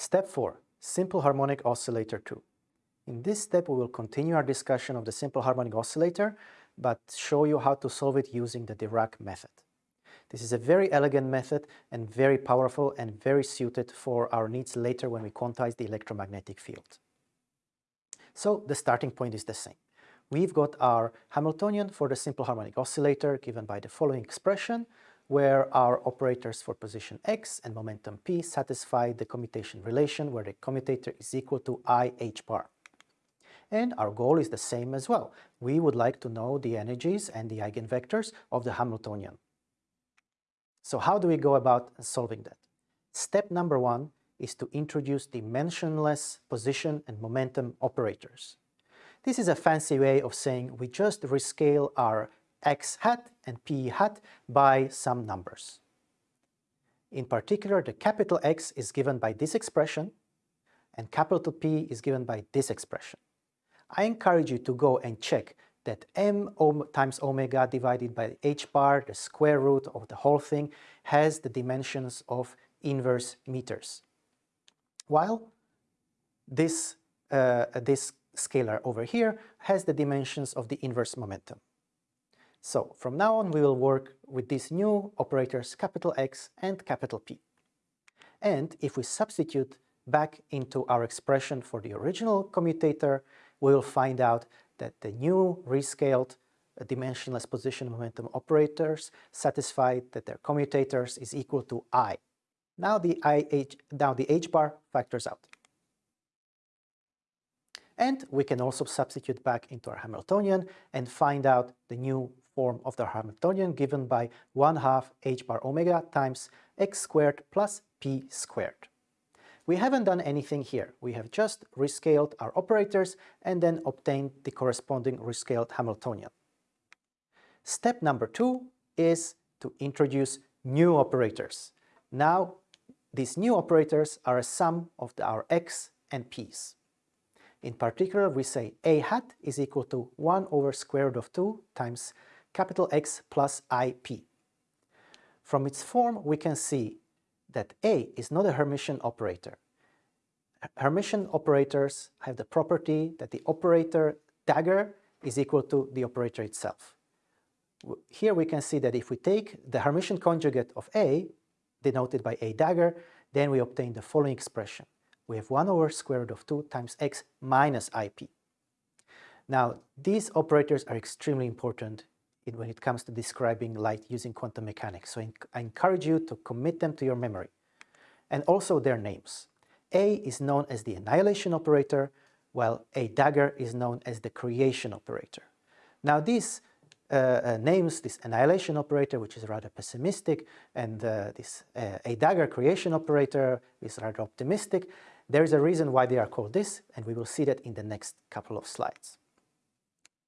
Step 4. Simple Harmonic Oscillator 2. In this step we will continue our discussion of the simple harmonic oscillator but show you how to solve it using the Dirac method. This is a very elegant method and very powerful and very suited for our needs later when we quantize the electromagnetic field. So the starting point is the same. We've got our Hamiltonian for the simple harmonic oscillator given by the following expression where our operators for position x and momentum p satisfy the commutation relation where the commutator is equal to i h bar. And our goal is the same as well. We would like to know the energies and the eigenvectors of the Hamiltonian. So how do we go about solving that? Step number one is to introduce dimensionless position and momentum operators. This is a fancy way of saying we just rescale our x hat and p hat by some numbers. In particular, the capital X is given by this expression and capital P is given by this expression. I encourage you to go and check that m times omega divided by h bar, the square root of the whole thing, has the dimensions of inverse meters. While this, uh, this scalar over here has the dimensions of the inverse momentum. So from now on we will work with these new operators capital X and capital P. And if we substitute back into our expression for the original commutator, we will find out that the new rescaled uh, dimensionless position momentum operators satisfy that their commutators is equal to i. Now the IH, now the h bar factors out. And we can also substitute back into our Hamiltonian and find out the new form of the Hamiltonian given by 1 half h bar omega times x squared plus p squared. We haven't done anything here. We have just rescaled our operators and then obtained the corresponding rescaled Hamiltonian. Step number two is to introduce new operators. Now, these new operators are a sum of our x and p's. In particular, we say a hat is equal to 1 over square root of 2 times capital X plus ip. From its form, we can see that A is not a Hermitian operator. Hermitian operators have the property that the operator dagger is equal to the operator itself. Here we can see that if we take the Hermitian conjugate of A, denoted by A dagger, then we obtain the following expression. We have 1 over square root of 2 times x minus ip. Now, these operators are extremely important when it comes to describing light using quantum mechanics. So I encourage you to commit them to your memory. And also their names. A is known as the annihilation operator, while A dagger is known as the creation operator. Now these uh, uh, names, this annihilation operator, which is rather pessimistic, and uh, this uh, A dagger creation operator is rather optimistic, there is a reason why they are called this, and we will see that in the next couple of slides.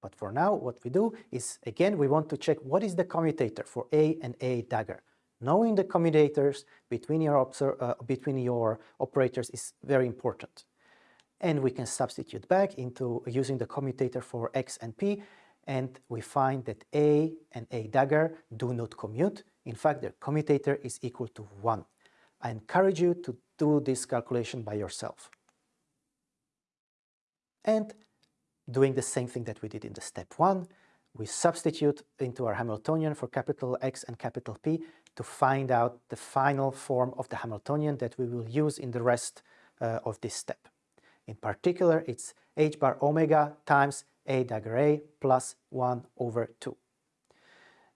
But for now, what we do is, again, we want to check what is the commutator for A and A dagger. Knowing the commutators between your, uh, between your operators is very important. And we can substitute back into using the commutator for X and P, and we find that A and A dagger do not commute. In fact, their commutator is equal to 1. I encourage you to do this calculation by yourself. And doing the same thing that we did in the step one, we substitute into our Hamiltonian for capital X and capital P to find out the final form of the Hamiltonian that we will use in the rest uh, of this step. In particular, it's h bar omega times a dagger a plus 1 over 2.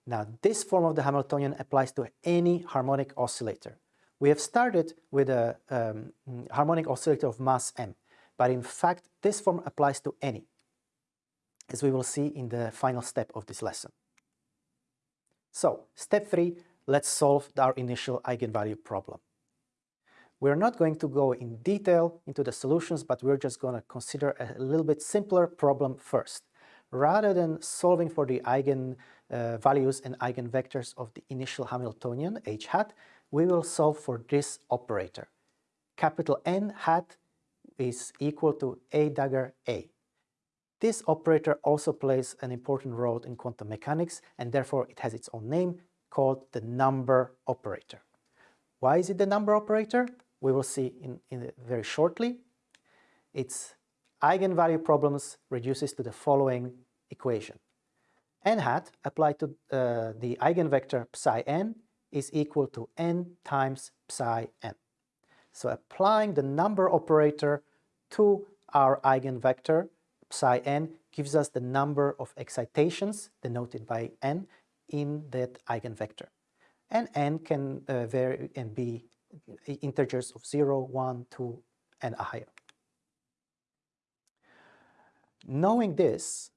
Now, this form of the Hamiltonian applies to any harmonic oscillator. We have started with a um, harmonic oscillator of mass m, but in fact, this form applies to any as we will see in the final step of this lesson. So, step three, let's solve our initial eigenvalue problem. We're not going to go in detail into the solutions, but we're just going to consider a little bit simpler problem first. Rather than solving for the eigenvalues uh, and eigenvectors of the initial Hamiltonian, h hat, we will solve for this operator. Capital N hat is equal to a dagger a. This operator also plays an important role in quantum mechanics and therefore it has its own name called the number operator. Why is it the number operator? we will see in, in very shortly. Its eigenvalue problems reduces to the following equation. n hat applied to uh, the eigenvector psi n is equal to n times psi n. So applying the number operator to our eigenvector psi n gives us the number of excitations denoted by n in that eigenvector. And n can uh, vary and be integers of 0, 1, 2, and higher. Knowing this,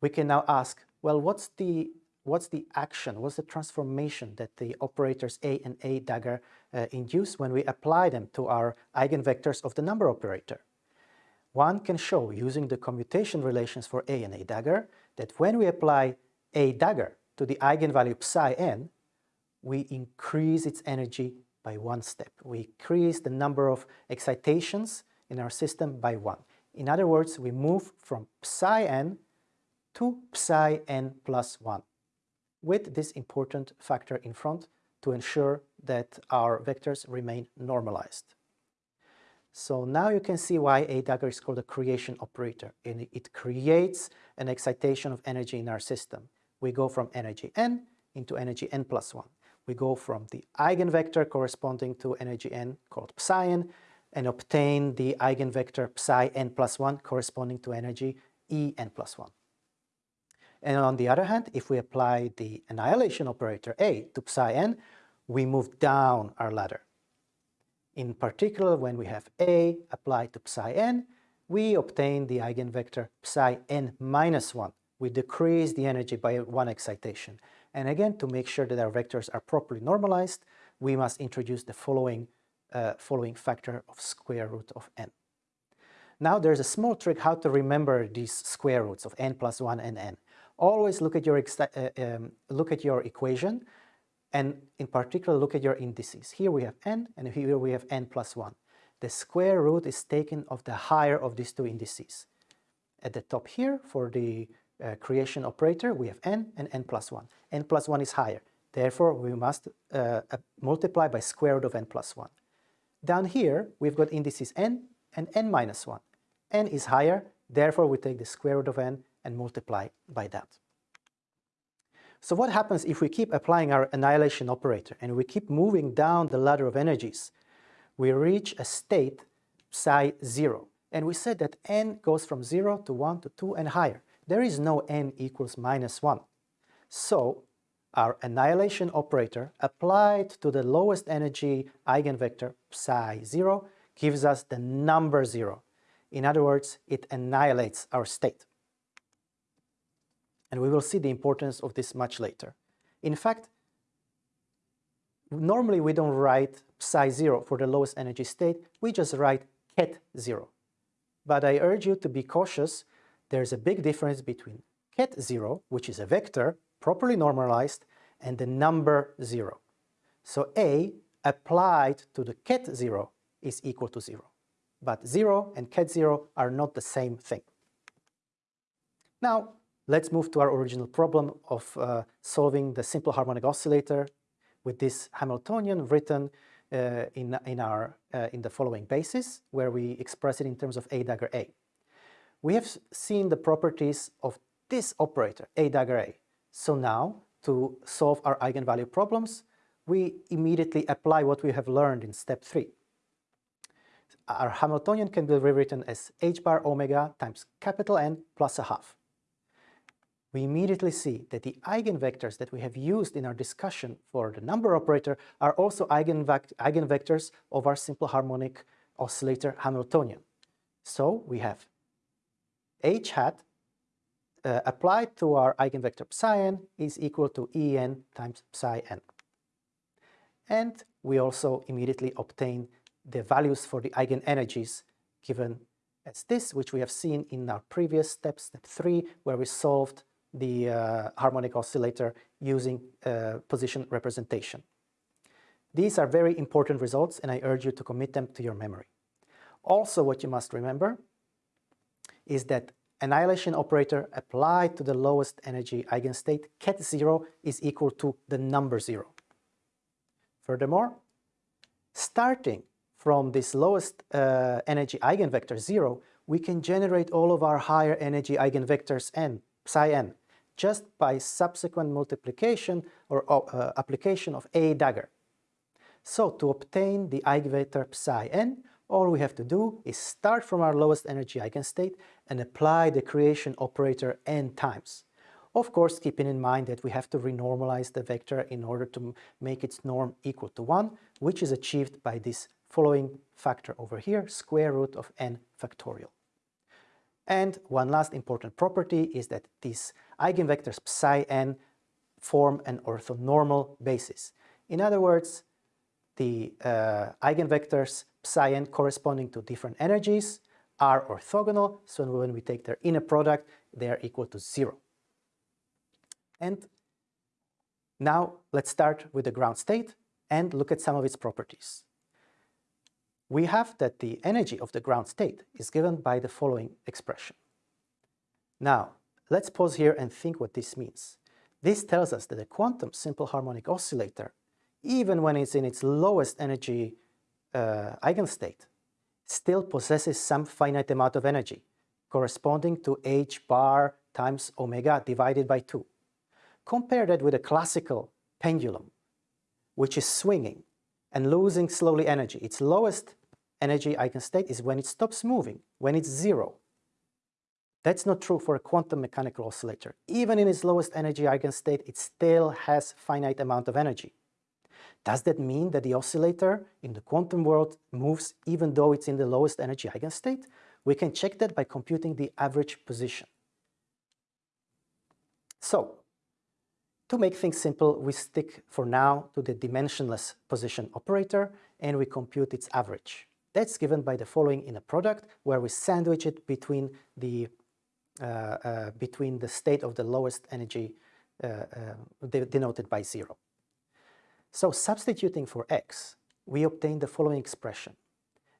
we can now ask, well, what's the what's the action, what's the transformation that the operators A and A dagger uh, induce when we apply them to our eigenvectors of the number operator? One can show, using the commutation relations for A and A dagger, that when we apply A dagger to the eigenvalue psi n, we increase its energy by one step. We increase the number of excitations in our system by one. In other words, we move from psi n to psi n plus 1 with this important factor in front to ensure that our vectors remain normalized. So now you can see why A dagger is called a creation operator. And it creates an excitation of energy in our system. We go from energy n into energy n plus 1. We go from the eigenvector corresponding to energy n called psi n and obtain the eigenvector psi n plus 1 corresponding to energy E n plus 1. And on the other hand, if we apply the annihilation operator A to psi n, we move down our ladder. In particular, when we have A applied to psi n, we obtain the eigenvector psi n minus 1. We decrease the energy by one excitation. And again, to make sure that our vectors are properly normalized, we must introduce the following, uh, following factor of square root of n. Now there's a small trick how to remember these square roots of n plus 1 and n always look at your uh, um, look at your equation and in particular look at your indices. Here we have n and here we have n plus 1. The square root is taken of the higher of these two indices. At the top here for the uh, creation operator we have n and n plus 1. n plus 1 is higher. Therefore we must uh, uh, multiply by square root of n plus 1. Down here we've got indices n and n minus 1. n is higher, therefore we take the square root of n and multiply by that. So what happens if we keep applying our annihilation operator and we keep moving down the ladder of energies? We reach a state psi 0. And we said that n goes from 0 to 1 to 2 and higher. There is no n equals minus 1. So our annihilation operator applied to the lowest energy eigenvector psi 0 gives us the number 0. In other words, it annihilates our state and we will see the importance of this much later. In fact, normally we don't write psi 0 for the lowest energy state, we just write ket 0. But I urge you to be cautious, there's a big difference between ket 0, which is a vector, properly normalized, and the number 0. So A applied to the ket 0 is equal to 0. But 0 and ket 0 are not the same thing. Now, Let's move to our original problem of uh, solving the simple harmonic oscillator with this Hamiltonian written uh, in, in, our, uh, in the following basis, where we express it in terms of A dagger A. We have seen the properties of this operator, A dagger A. So now, to solve our eigenvalue problems, we immediately apply what we have learned in step 3. Our Hamiltonian can be rewritten as h bar omega times capital N plus a half we immediately see that the eigenvectors that we have used in our discussion for the number operator are also eigenvectors of our simple harmonic oscillator Hamiltonian. So we have h hat uh, applied to our eigenvector psi n is equal to En times psi n. And we also immediately obtain the values for the eigenenergies given as this, which we have seen in our previous step, step 3, where we solved the uh, harmonic oscillator using uh, position representation. These are very important results and I urge you to commit them to your memory. Also what you must remember is that annihilation operator applied to the lowest energy eigenstate ket 0 is equal to the number 0. Furthermore, starting from this lowest uh, energy eigenvector 0, we can generate all of our higher energy eigenvectors n, psi n, just by subsequent multiplication or uh, application of a dagger. So to obtain the eigenvector psi n, all we have to do is start from our lowest energy eigenstate and apply the creation operator n times. Of course, keeping in mind that we have to renormalize the vector in order to make its norm equal to 1, which is achieved by this following factor over here, square root of n factorial. And one last important property is that these eigenvectors psi n form an orthonormal basis. In other words, the uh, eigenvectors psi n corresponding to different energies are orthogonal, so when we take their inner product, they are equal to zero. And now let's start with the ground state and look at some of its properties. We have that the energy of the ground state is given by the following expression. Now, let's pause here and think what this means. This tells us that a quantum simple harmonic oscillator, even when it's in its lowest energy uh, eigenstate, still possesses some finite amount of energy, corresponding to h bar times omega divided by 2. Compare that with a classical pendulum, which is swinging and losing slowly energy. Its lowest energy eigenstate is when it stops moving, when it's zero. That's not true for a quantum mechanical oscillator. Even in its lowest energy eigenstate, it still has finite amount of energy. Does that mean that the oscillator in the quantum world moves even though it's in the lowest energy eigenstate? We can check that by computing the average position. So, to make things simple, we stick for now to the dimensionless position operator and we compute its average. That's given by the following inner product where we sandwich it between the, between the state of the lowest energy uh, uh denoted by zero. So substituting for x, we obtain the following expression.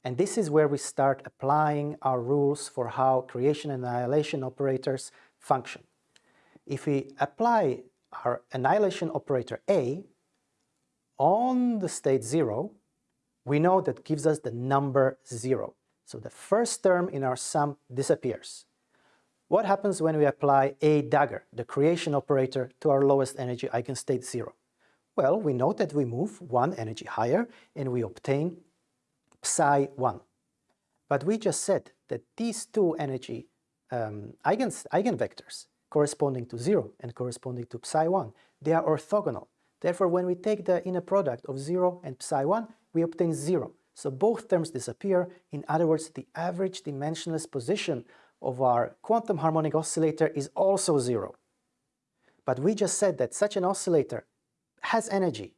And this is where we start applying our rules for how creation and annihilation operators function. If we apply our annihilation operator A on the state 0, we know that gives us the number 0. So the first term in our sum disappears. What happens when we apply A dagger, the creation operator, to our lowest energy eigenstate 0? Well, we know that we move one energy higher and we obtain psi 1. But we just said that these two energy um, eigens eigenvectors corresponding to 0 and corresponding to psi 1. They are orthogonal. Therefore, when we take the inner product of 0 and psi 1, we obtain 0. So both terms disappear. In other words, the average dimensionless position of our quantum harmonic oscillator is also 0. But we just said that such an oscillator has energy,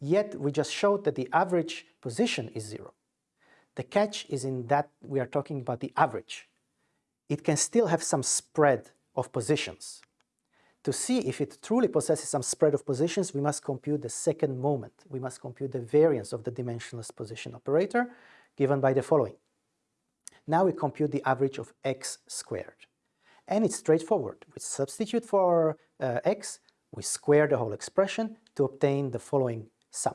yet we just showed that the average position is 0. The catch is in that we are talking about the average. It can still have some spread of positions. To see if it truly possesses some spread of positions, we must compute the second moment. We must compute the variance of the dimensionless position operator given by the following. Now we compute the average of x squared. And it's straightforward. We substitute for uh, x, we square the whole expression to obtain the following sum.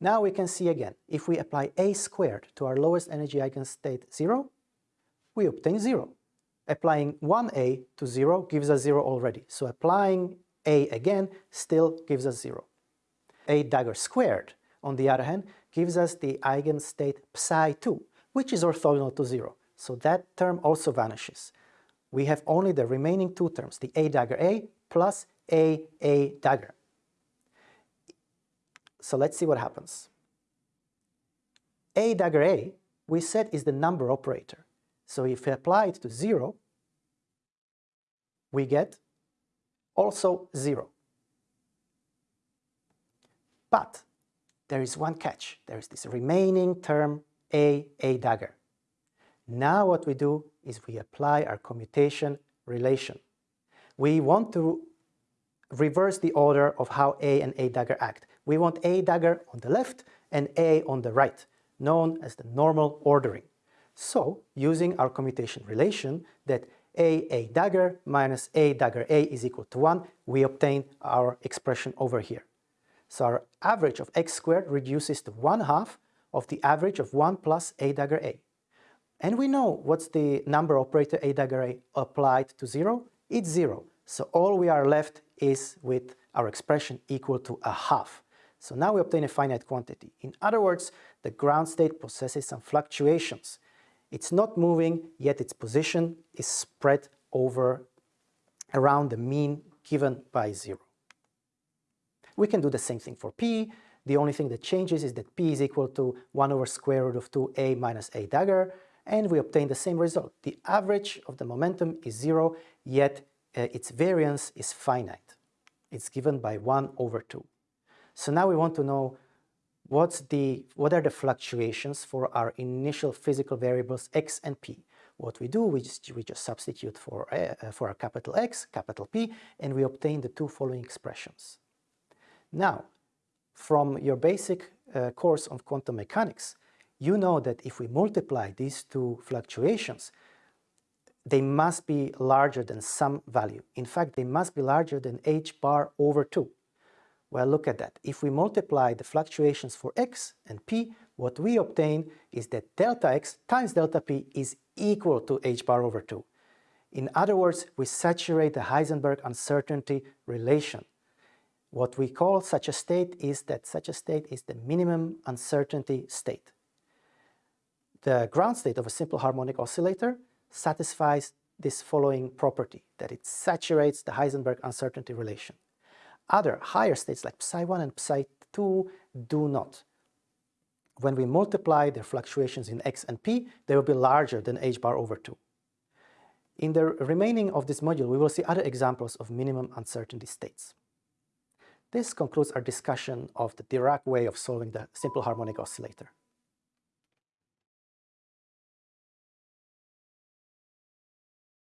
Now we can see again, if we apply a squared to our lowest energy eigenstate 0, we obtain 0 applying 1a to 0 gives us 0 already. So applying a again still gives us 0. a dagger squared, on the other hand, gives us the eigenstate psi2, which is orthogonal to 0. So that term also vanishes. We have only the remaining two terms, the a dagger a plus a a dagger. So let's see what happens. a dagger a, we said, is the number operator. So if we apply it to 0, we get also 0. But there is one catch. There is this remaining term A, A dagger. Now what we do is we apply our commutation relation. We want to reverse the order of how A and A dagger act. We want A dagger on the left and A on the right, known as the normal ordering. So, using our commutation relation that a a dagger minus a dagger a is equal to 1, we obtain our expression over here. So our average of x squared reduces to 1 half of the average of 1 plus A dagger A. And we know what's the number operator A dagger A applied to 0? It's 0. So all we are left is with our expression equal to a half. So now we obtain a finite quantity. In other words, the ground state possesses some fluctuations. It's not moving, yet its position is spread over around the mean given by 0. We can do the same thing for P. The only thing that changes is that P is equal to 1 over square root of 2a minus a dagger, and we obtain the same result. The average of the momentum is 0, yet uh, its variance is finite. It's given by 1 over 2. So now we want to know what's the, what are the fluctuations for our initial physical variables x and p. What we do, we just, we just substitute for, uh, for our capital X, capital P, and we obtain the two following expressions. Now, from your basic uh, course on quantum mechanics, you know that if we multiply these two fluctuations, they must be larger than some value. In fact, they must be larger than h bar over 2. Well, look at that. If we multiply the fluctuations for x and p, what we obtain is that delta x times delta p is equal to h bar over 2. In other words, we saturate the Heisenberg uncertainty relation. What we call such a state is that such a state is the minimum uncertainty state. The ground state of a simple harmonic oscillator satisfies this following property, that it saturates the Heisenberg uncertainty relation. Other higher states like psi1 and psi2 do not. When we multiply their fluctuations in x and p, they will be larger than h bar over 2. In the remaining of this module, we will see other examples of minimum uncertainty states. This concludes our discussion of the Dirac way of solving the simple harmonic oscillator.